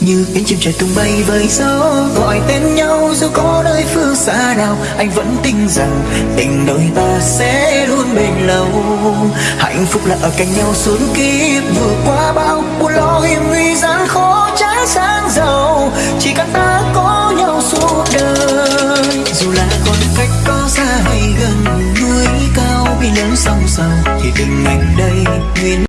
như cánh chim trời tung bay với gió, gọi tên nhau dù có nơi phương xa nào, anh vẫn tin rằng tình đôi ta sẽ luôn bền lâu. Hạnh phúc là ở cạnh nhau suốt kiếp, vượt qua bao buồn lo hiểm nguy gian khó trái sáng giàu. Chỉ cần ta có nhau suốt đời, dù là còn cách có xa hay gần, núi cao biển lớn sông sầu thì tình anh